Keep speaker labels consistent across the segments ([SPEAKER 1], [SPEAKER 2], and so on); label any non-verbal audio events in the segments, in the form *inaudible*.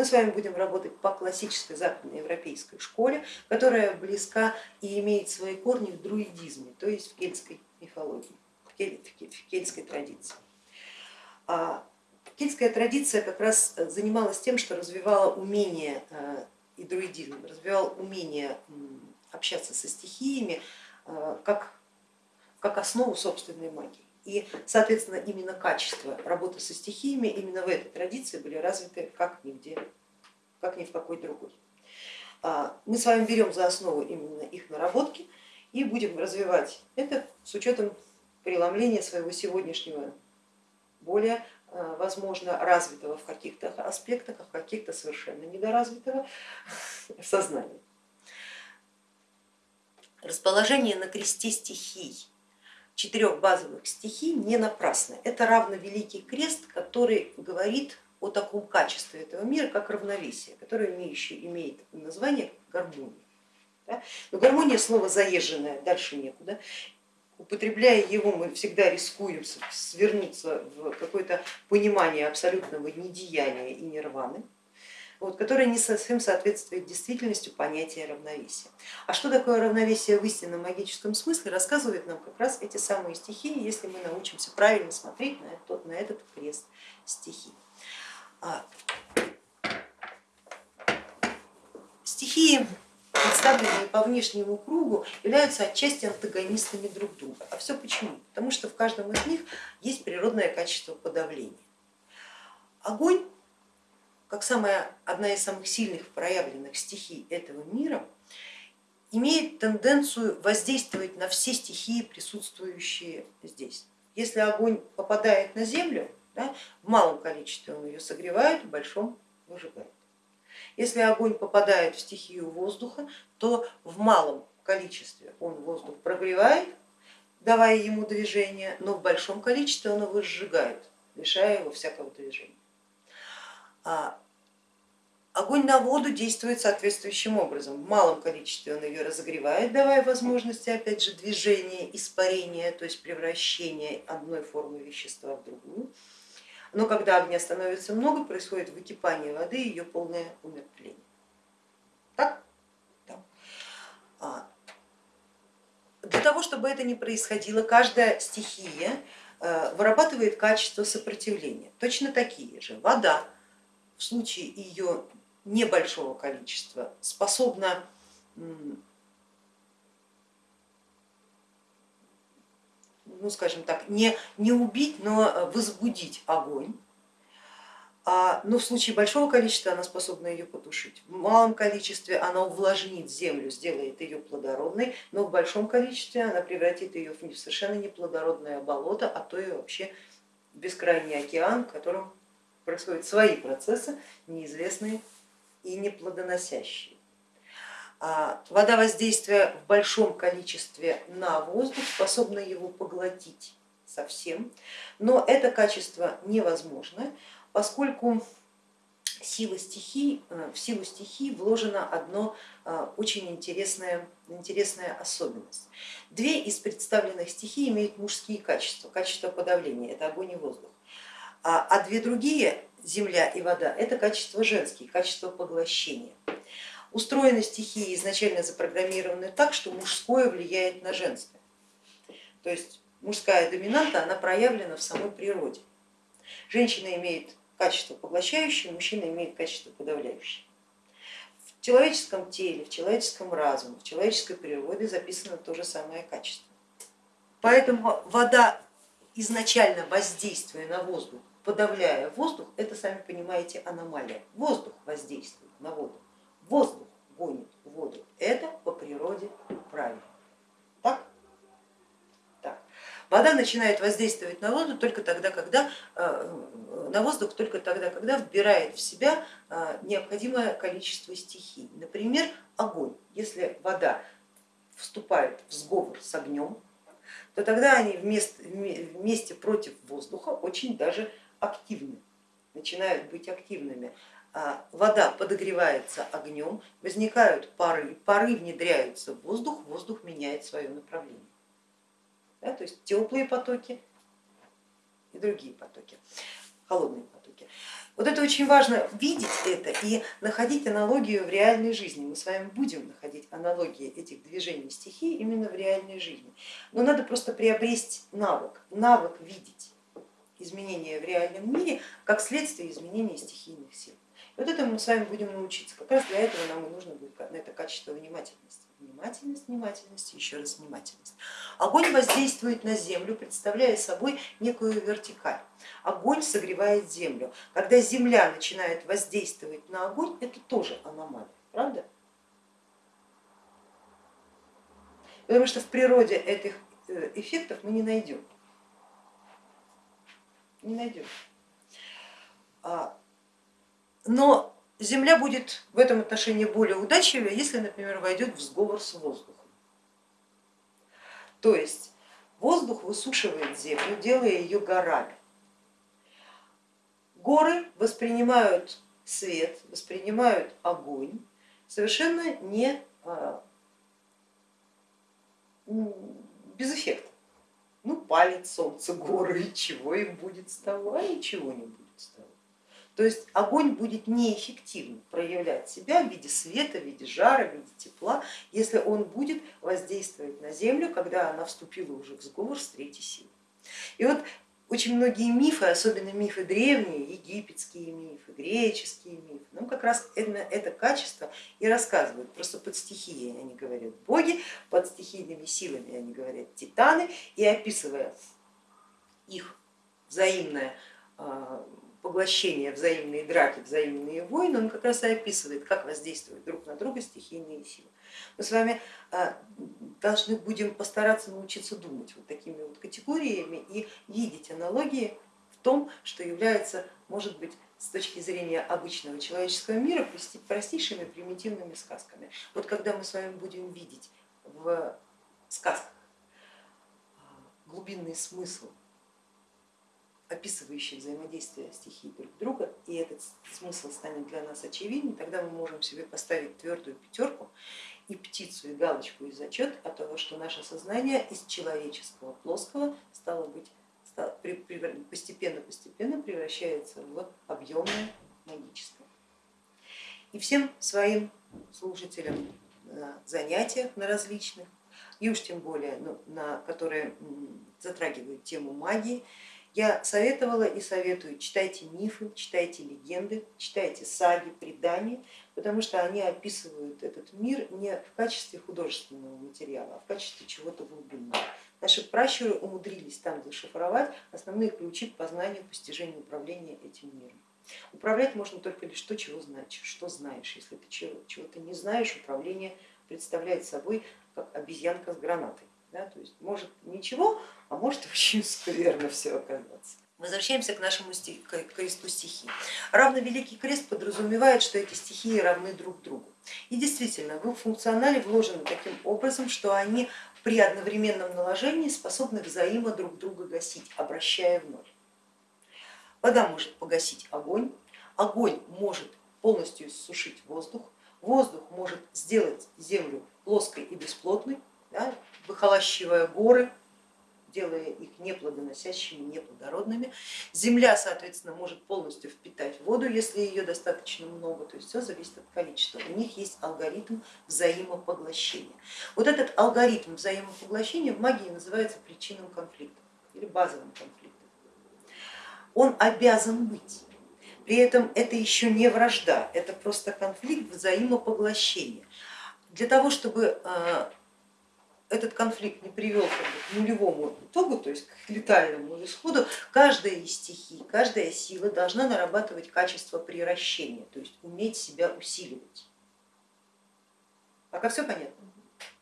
[SPEAKER 1] мы с вами будем работать по классической западноевропейской школе, которая близка и имеет свои корни в друидизме, то есть в кельтской мифологии, в кельтской традиции. А кельтская традиция как раз занималась тем, что развивала умение э, и друидизм, развивал умение общаться со стихиями э, как, как основу собственной магии. И, соответственно, именно качество работы со стихиями именно в этой традиции были развиты как нигде, как ни в какой другой. А, мы с вами берем за основу именно их наработки и будем развивать это с учетом преломления своего сегодняшнего более а, возможно развитого в каких-то аспектах, а в каких-то совершенно недоразвитого *laughs* сознания. Расположение на кресте стихий четырех базовых стихий не напрасно. Это равно Великий Крест, который говорит о таком качестве этого мира, как равновесие, которое имеющее, имеет название гармония. Да? Но гармония слово заезженное, дальше некуда. Употребляя его, мы всегда рискуем свернуться в какое-то понимание абсолютного недеяния и нирваны вот, которое не совсем соответствует действительности понятия равновесия. А что такое равновесие в истинном магическом смысле, рассказывают нам как раз эти самые стихии, если мы научимся правильно смотреть на этот, на этот крест стихий. А, стихии, представленные по внешнему кругу, являются отчасти антагонистами друг друга. А все почему? Потому что в каждом из них есть природное качество подавления. Огонь как самая, одна из самых сильных проявленных стихий этого мира, имеет тенденцию воздействовать на все стихии, присутствующие здесь. Если огонь попадает на землю, да, в малом количестве он ее согревает, в большом выжигает. Если огонь попадает в стихию воздуха, то в малом количестве он воздух прогревает, давая ему движение, но в большом количестве он его сжигает, лишая его всякого движения. А огонь на воду действует соответствующим образом. В малом количестве он ее разогревает, давая возможности опять же движения, испарения, то есть превращения одной формы вещества в другую. Но когда огня становится много, происходит выкипание воды и ее полное умертвление. Так? Да. А, для того, чтобы это не происходило, каждая стихия э, вырабатывает качество сопротивления. Точно такие же вода, в случае ее небольшого количества способна ну, скажем так, не, не убить, но возбудить огонь. А, но в случае большого количества она способна ее потушить. В малом количестве она увлажнит землю, сделает ее плодородной, но в большом количестве она превратит ее в совершенно неплодородное болото, а то и вообще бескрайний океан, в котором происходят свои процессы, неизвестные и неплодоносящие. А вода воздействия в большом количестве на воздух способна его поглотить совсем, но это качество невозможно, поскольку сила стихий, э, в силу стихий вложена одно э, очень интересная, интересная особенность. Две из представленных стихий имеют мужские качества, качество подавления, это огонь и воздух. А, а две другие, земля и вода, это качество женские, качество поглощения. Устроены стихии изначально запрограммированы так, что мужское влияет на женское. То есть мужская доминанта, она проявлена в самой природе. Женщина имеет качество поглощающее, мужчина имеет качество подавляющее. В человеческом теле, в человеческом разуме, в человеческой природе записано то же самое качество. Поэтому вода изначально воздействуя на воздух подавляя воздух, это, сами понимаете, аномалия. Воздух воздействует на воду, воздух гонит воду. Это по природе правильно. Так? Так. Вода начинает воздействовать на воду только тогда, когда э, на воздух только тогда, когда вбирает в себя э, необходимое количество стихий. Например, огонь. Если вода вступает в сговор с огнем, то тогда они вместе, вместе против воздуха очень даже активны, начинают быть активными. А, вода подогревается огнем, возникают пары, пары внедряются в воздух, воздух меняет свое направление. Да, то есть теплые потоки и другие потоки. холодные потоки. Вот это очень важно видеть это и находить аналогию в реальной жизни. Мы с вами будем находить аналогии этих движений стихий именно в реальной жизни. Но надо просто приобрести навык, навык видеть изменения в реальном мире как следствие изменения стихийных сил. И вот этому мы с вами будем научиться. Как раз для этого нам и нужно будет на это качество внимательности. Внимательность, внимательность, еще раз внимательность. Огонь воздействует на землю, представляя собой некую вертикаль. Огонь согревает землю. Когда земля начинает воздействовать на огонь, это тоже аномалия, правда? Потому что в природе этих э, эффектов мы не найдем. Не найдем. А, но Земля будет в этом отношении более удачливее, если, например, войдет в сговор с воздухом. То есть воздух высушивает землю, делая ее горами. Горы воспринимают свет, воспринимают огонь совершенно не а, без эффекта. Ну, палит солнце горы, и чего им будет с того, а ничего не будет с того. То есть огонь будет неэффективно проявлять себя в виде света, в виде жара, в виде тепла, если он будет воздействовать на землю, когда она вступила уже в сговор с третьей силой. И вот очень многие мифы, особенно мифы древние, египетские мифы, греческие мифы, нам как раз это, это качество и рассказывают, просто под стихией они говорят боги, под стихийными силами они говорят титаны, и описывая их взаимное поглощение, взаимные драки, взаимные войны, он как раз и описывает, как воздействуют друг на друга стихийные силы. Мы с вами а, должны будем постараться научиться думать вот такими вот категориями и видеть аналогии в том, что является, может быть, с точки зрения обычного человеческого мира простейшими примитивными сказками. Вот когда мы с вами будем видеть в сказках а, глубинный смысл описывающий взаимодействие стихий друг друга, и этот смысл станет для нас очевиден, тогда мы можем себе поставить твердую пятерку и птицу, и галочку, и зачет от того, что наше сознание из человеческого плоского стало быть постепенно-постепенно превращается в объемное магическое. И всем своим слушателям на занятиях на различных, и уж тем более ну, на которые затрагивают тему магии, я советовала и советую, читайте мифы, читайте легенды, читайте саги, предания, потому что они описывают этот мир не в качестве художественного материала, а в качестве чего-то глубинного. Наши пращуры умудрились там зашифровать основные ключи к познанию, постижению управления этим миром. Управлять можно только лишь то, чего знаешь, что знаешь. Если ты чего-то не знаешь, управление представляет собой как обезьянка с гранатой. Да, то есть может ничего, а может очень *laughs* скверно все оказаться. Возвращаемся к нашему стих, к кресту стихий. Равно Великий Крест подразумевает, что эти стихии равны друг другу. И действительно, в их функционале вложены таким образом, что они при одновременном наложении способны взаимо друг друга гасить, обращая в ноль. Вода может погасить огонь, огонь может полностью иссушить воздух, воздух может сделать землю плоской и бесплотной, да, выхолощивая горы, делая их неплодоносящими, неплодородными. Земля, соответственно, может полностью впитать воду, если ее достаточно много, то есть все зависит от количества. У них есть алгоритм взаимопоглощения. Вот этот алгоритм взаимопоглощения в магии называется причинным конфликтом или базовым конфликтом. Он обязан быть. При этом это еще не вражда, это просто конфликт взаимопоглощения. Для того, чтобы э, этот конфликт не привел к нулевому итогу, то есть к летальному исходу, каждая из стихий, каждая сила должна нарабатывать качество приращения, то есть уметь себя усиливать. Пока все понятно?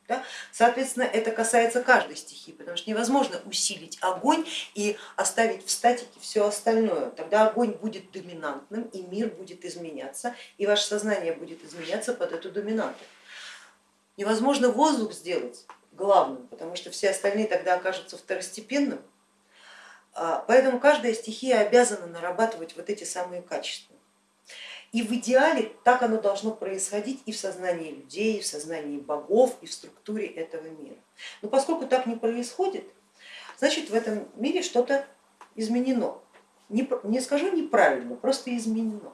[SPEAKER 1] Да? Соответственно, это касается каждой стихии, потому что невозможно усилить огонь и оставить в статике все остальное. Тогда огонь будет доминантным и мир будет изменяться, и ваше сознание будет изменяться под эту доминанту. Невозможно воздух сделать главным, потому что все остальные тогда окажутся второстепенным. А, поэтому каждая стихия обязана нарабатывать вот эти самые качества. И в идеале так оно должно происходить и в сознании людей, и в сознании богов, и в структуре этого мира. Но поскольку так не происходит, значит в этом мире что-то изменено. не, не скажу неправильно, просто изменено.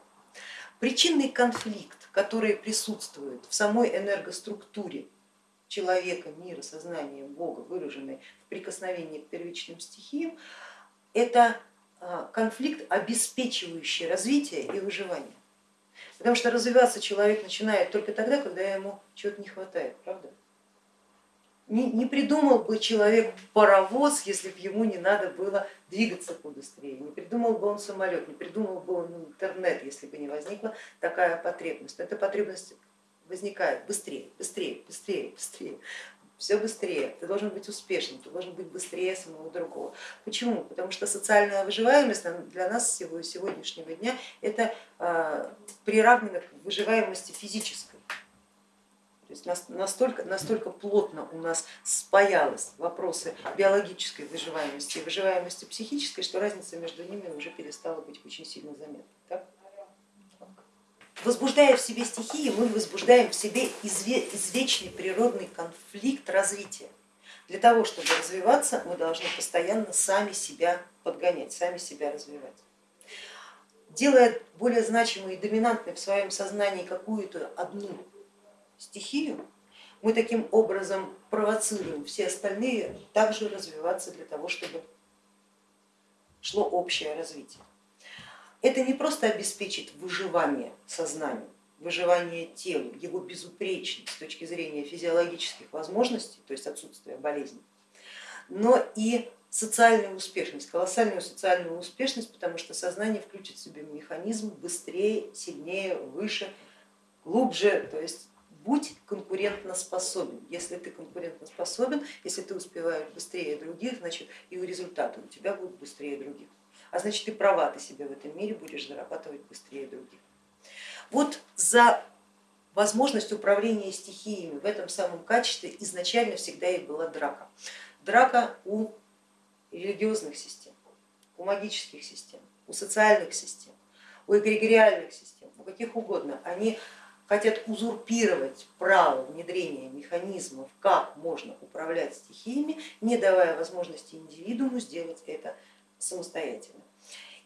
[SPEAKER 1] Причинный конфликт, который присутствует в самой энергоструктуре человека, мира, сознания, Бога, выраженный в прикосновении к первичным стихиям, это а, конфликт, обеспечивающий развитие и выживание. Потому что развиваться человек начинает только тогда, когда ему чего-то не хватает, правда? Не, не придумал бы человек паровоз, если бы ему не надо было двигаться побыстрее, не придумал бы он самолет, не придумал бы он интернет, если бы не возникла такая потребность. Эта потребность возникает быстрее, быстрее, быстрее, быстрее все быстрее, ты должен быть успешным, ты должен быть быстрее самого другого. Почему? Потому что социальная выживаемость для нас сегодняшнего дня это а, приравнено к выживаемости физической. То есть настолько, настолько плотно у нас спаялось вопросы биологической выживаемости и выживаемости психической, что разница между ними уже перестала быть очень сильно заметной. Так? Возбуждая в себе стихии, мы возбуждаем в себе извечный природный конфликт развития. Для того, чтобы развиваться, мы должны постоянно сами себя подгонять, сами себя развивать. Делая более значимой и доминантной в своем сознании какую-то одну стихию, мы таким образом провоцируем все остальные также развиваться для того, чтобы шло общее развитие это не просто обеспечит выживание сознания, выживание тела, его безупречность с точки зрения физиологических возможностей, то есть отсутствие болезни, но и социальную успешность, колоссальную социальную успешность, потому что сознание включит в себе механизм быстрее, сильнее, выше, глубже, то есть будь конкурентно способен. Если ты конкурентно способен, если ты успеваешь быстрее других, значит и результаты у тебя будут быстрее других а значит и права ты себе в этом мире будешь зарабатывать быстрее других. Вот за возможность управления стихиями в этом самом качестве изначально всегда и была драка. Драка у религиозных систем, у магических систем, у социальных систем, у эгрегориальных систем, у каких угодно. Они хотят узурпировать право внедрения механизмов, как можно управлять стихиями, не давая возможности индивидууму сделать это самостоятельно.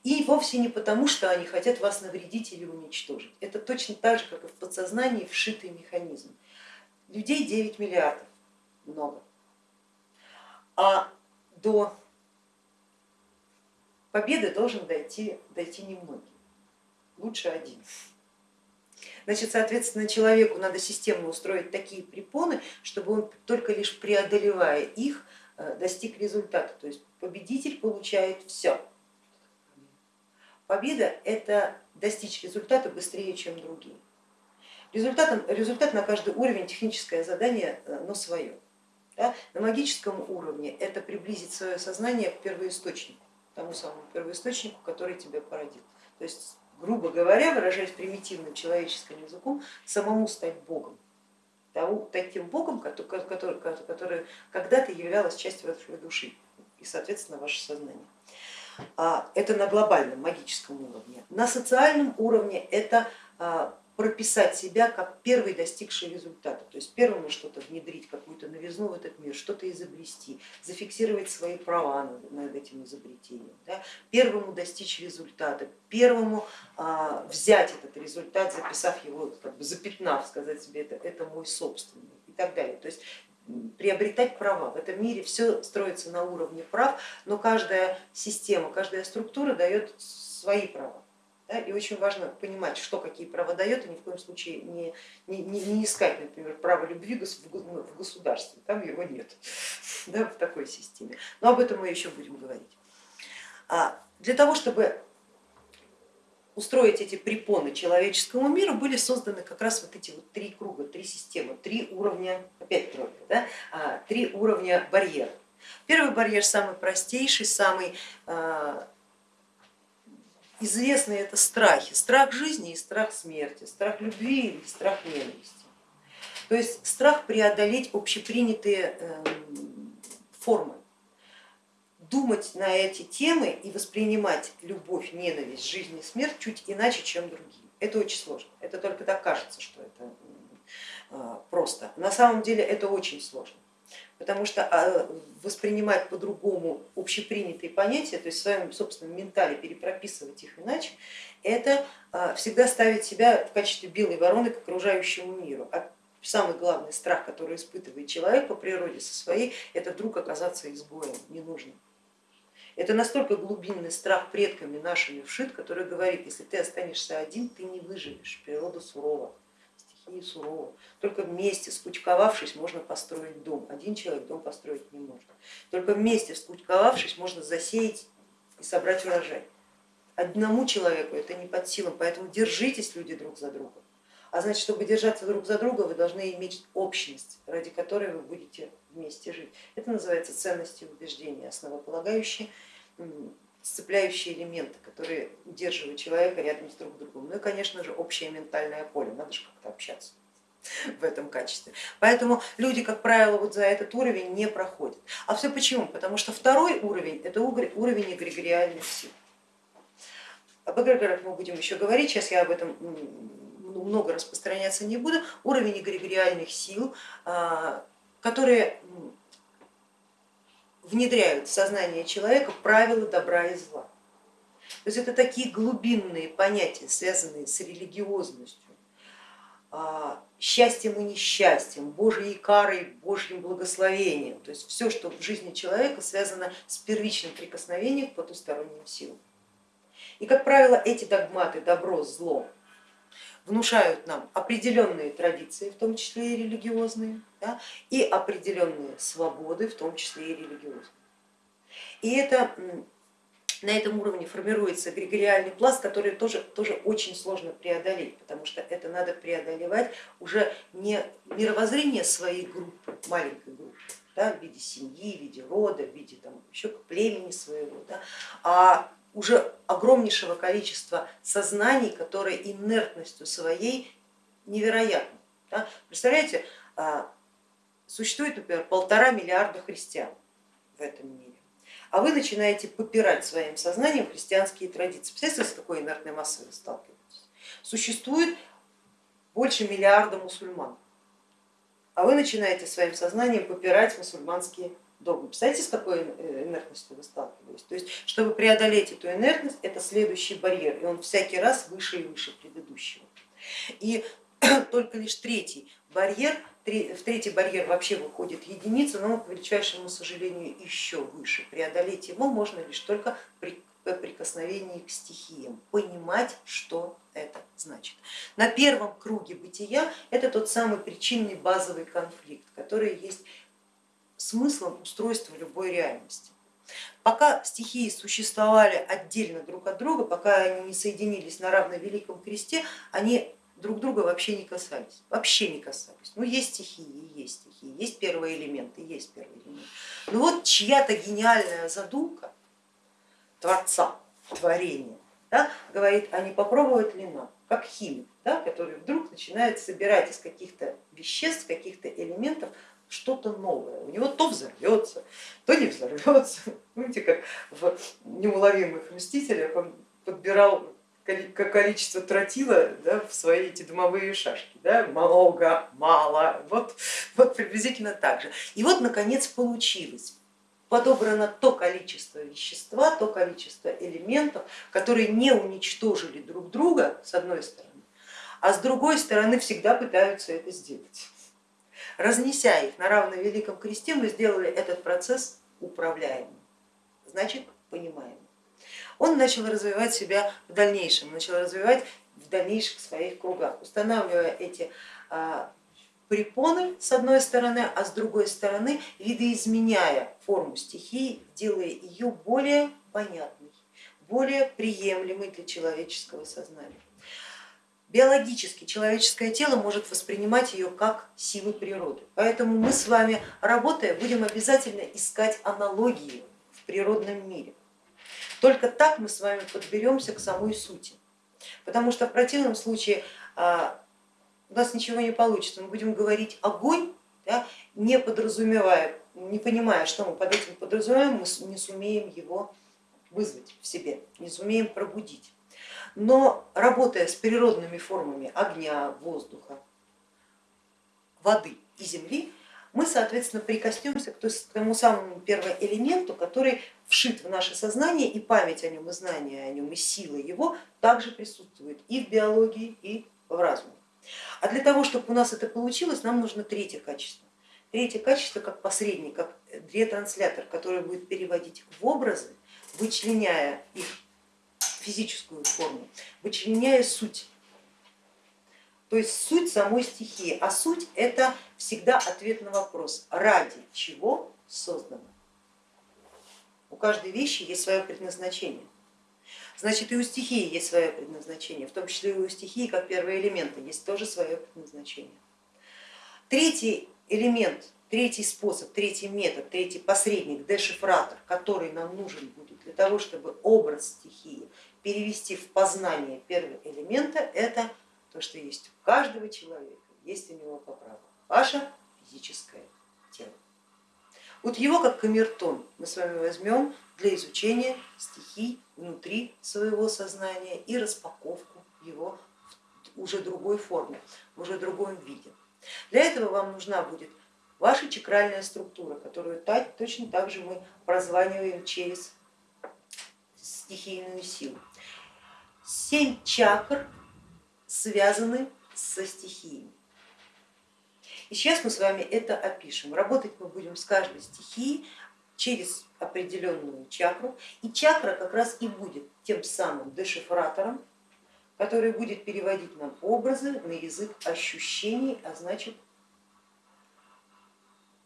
[SPEAKER 1] И вовсе не потому, что они хотят вас навредить или уничтожить. Это точно так же, как и в подсознании вшитый механизм. Людей 9 миллиардов, много. А до победы должен дойти, дойти немногие, лучше один. Значит, соответственно, человеку надо системно устроить такие препоны, чтобы он только лишь преодолевая их, э, достиг результата. То есть победитель получает все. Победа это достичь результата быстрее, чем другие. Результатом, результат на каждый уровень, техническое задание, э, но свое. Да? На магическом уровне это приблизить свое сознание к первоисточнику, тому самому первоисточнику, который тебя породил. То есть, грубо говоря, выражаясь примитивным человеческим языком, самому стать Богом, таким Богом, который, который, который когда-то являлась частью вашей души и, соответственно, ваше сознание. А, это на глобальном магическом уровне. На социальном уровне это а, прописать себя как первый достигший результата, то есть первому что-то внедрить, какую-то новизну в этот мир, что-то изобрести, зафиксировать свои права над этим изобретением, да? первому достичь результата, первому а, взять этот результат, записав его, как бы запятнав, сказать себе, это, это мой собственный и так далее. То есть приобретать права. В этом мире все строится на уровне прав, но каждая система, каждая структура дает свои права. Да, и очень важно понимать, что какие права дает, и ни в коем случае не, не, не искать, например, право любви в государстве, там его нет *laughs* да, в такой системе. Но об этом мы еще будем говорить. А для того, чтобы устроить эти препоны человеческому миру, были созданы как раз вот эти вот три круга, три системы, три уровня, опять тройка, да, а, три уровня барьера. Первый барьер самый простейший, самый а, известный это страхи, страх жизни и страх смерти, страх любви или страх ненависти. То есть страх преодолеть общепринятые эм, формы думать на эти темы и воспринимать любовь, ненависть, жизнь и смерть чуть иначе, чем другие. Это очень сложно. Это только так кажется, что это а, просто. На самом деле это очень сложно. потому что а, воспринимать по-другому общепринятые понятия, то есть в своем собственном ментале перепрописывать их иначе, это а, всегда ставить себя в качестве белой вороны к окружающему миру. А самый главный страх, который испытывает человек по природе со своей, это вдруг оказаться изгоем, ненужным. Это настолько глубинный страх предками нашими вшит, который говорит, если ты останешься один, ты не выживешь, природа сурова и сурово. Только вместе, скучковавшись, можно построить дом. Один человек дом построить не может. Только вместе, скучковавшись, можно засеять и собрать урожай. Одному человеку это не под силам, поэтому держитесь, люди, друг за друга. А значит, чтобы держаться друг за друга, вы должны иметь общность, ради которой вы будете вместе жить. Это называется ценности убеждения, основополагающие сцепляющие элементы, которые удерживают человека рядом с друг другом. Ну и, конечно же, общее ментальное поле, надо же как-то общаться *laughs* в этом качестве. Поэтому люди, как правило, вот за этот уровень не проходят. А все почему? Потому что второй уровень это уровень эгрегориальных сил. Об эгрегорах мы будем еще говорить, сейчас я об этом много распространяться не буду. Уровень эгрегориальных сил, а, которые внедряют в сознание человека правила добра и зла. То есть это такие глубинные понятия, связанные с религиозностью, а, счастьем и несчастьем, Божьей карой, Божьим благословением. То есть все, что в жизни человека связано с первичным прикосновением к потусторонним силам. И, как правило, эти догматы добро, зло внушают нам определенные традиции, в том числе и религиозные, да, и определенные свободы, в том числе и религиозные. И это на этом уровне формируется эгрегориальный пласт, который тоже, тоже очень сложно преодолеть, потому что это надо преодолевать уже не мировоззрение своей группы, маленькой группы, да, в виде семьи, в виде рода, в виде там, еще племени своего, да, а уже огромнейшего количества сознаний, которые инертностью своей невероятны. Да? Представляете, а, существует, например, полтора миллиарда христиан в этом мире, а вы начинаете попирать своим сознанием христианские традиции. Представляете, с какой инертной массой вы сталкиваетесь? Существует больше миллиарда мусульман, а вы начинаете своим сознанием попирать мусульманские догмы. Представляете, с какой э, инертностью вы сталкиваетесь? То есть, чтобы преодолеть эту инертность, это следующий барьер, и он всякий раз выше и выше предыдущего. И *clears throat* только лишь третий барьер, в третий барьер вообще выходит единица, но к величайшему сожалению еще выше. Преодолеть его можно лишь только при прикосновении к стихиям, понимать, что это значит. На первом круге бытия это тот самый причинный базовый конфликт, который есть смыслом устройства любой реальности. Пока стихии существовали отдельно друг от друга, пока они не соединились на равновеликом кресте, они друг друга вообще не касались, вообще не касались. Ну есть стихии, есть стихии, есть первые элементы, есть первые элементы. Но вот чья-то гениальная задумка Творца, творения, да, говорит, а не попробовать ли нам, как химик, да, который вдруг начинает собирать из каких-то веществ, каких-то элементов что-то новое. У него то взорвется, то не взорвется. *laughs* Помните, как в неуловимых мстителях он подбирал количество тротила да, в свои эти дымовые шашки. Да, много, мало, вот, вот приблизительно так же. И вот наконец получилось. Подобрано то количество вещества, то количество элементов, которые не уничтожили друг друга с одной стороны, а с другой стороны всегда пытаются это сделать. Разнеся их на равновеликом кресте, мы сделали этот процесс управляемым, значит понимаемым. Он начал развивать себя в дальнейшем, начал развивать в дальнейших своих кругах, устанавливая эти а, препоны с одной стороны, а с другой стороны видоизменяя форму стихии, делая ее более понятной, более приемлемой для человеческого сознания. Биологически человеческое тело может воспринимать ее как силы природы. Поэтому мы с вами, работая, будем обязательно искать аналогии в природном мире. Только так мы с вами подберемся к самой сути. Потому что в противном случае а, у нас ничего не получится. Мы будем говорить огонь, да, не подразумевая, не понимая, что мы под этим подразумеваем, мы не сумеем его вызвать в себе, не сумеем пробудить но работая с природными формами огня, воздуха, воды и земли, мы, соответственно, прикоснемся к тому самому первому элементу, который вшит в наше сознание, и память о нем, и знание о нем, и сила его также присутствует и в биологии, и в разуме. А для того, чтобы у нас это получилось, нам нужно третье качество. Третье качество как посредник, как ретранслятор, который будет переводить в образы, вычленяя их физическую форму, вычленяя суть. То есть суть самой стихии, а суть это всегда ответ на вопрос, ради чего создано. У каждой вещи есть свое предназначение. Значит, и у стихии есть свое предназначение, в том числе и у стихии, как первые элементы, есть тоже свое предназначение. Третий элемент, третий способ, третий метод, третий посредник, дешифратор, который нам нужен будет для того, чтобы образ стихии перевести в познание первого элемента, это то, что есть у каждого человека, есть у него по праву, ваше физическое тело. Вот его как камертон мы с вами возьмем для изучения стихий внутри своего сознания и распаковку его в уже другой форме, в уже другом виде. Для этого вам нужна будет ваша чакральная структура, которую точно так же мы прозваниваем через стихийную силу. Семь чакр связаны со стихиями. И сейчас мы с вами это опишем. Работать мы будем с каждой стихией через определенную чакру. И чакра как раз и будет тем самым дешифратором, который будет переводить нам образы на язык ощущений, а значит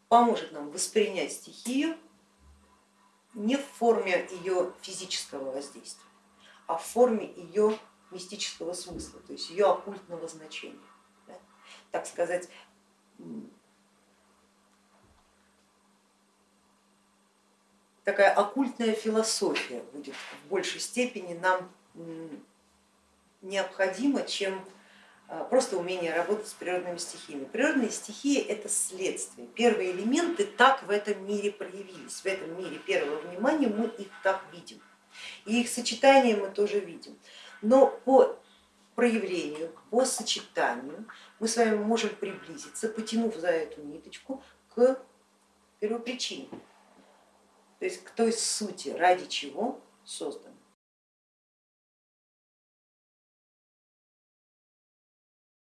[SPEAKER 1] поможет нам воспринять стихию не в форме ее физического воздействия, а в форме ее мистического смысла, то есть ее оккультного значения. Да? Так сказать, такая оккультная философия будет в большей степени нам необходима, чем просто умение работать с природными стихиями. Природные стихии это следствие. Первые элементы так в этом мире проявились, в этом мире первого внимания мы их так видим. И их сочетание мы тоже видим. Но по проявлению, по сочетанию мы с вами можем приблизиться, потянув за эту ниточку к первопричине, то есть к той сути, ради чего создан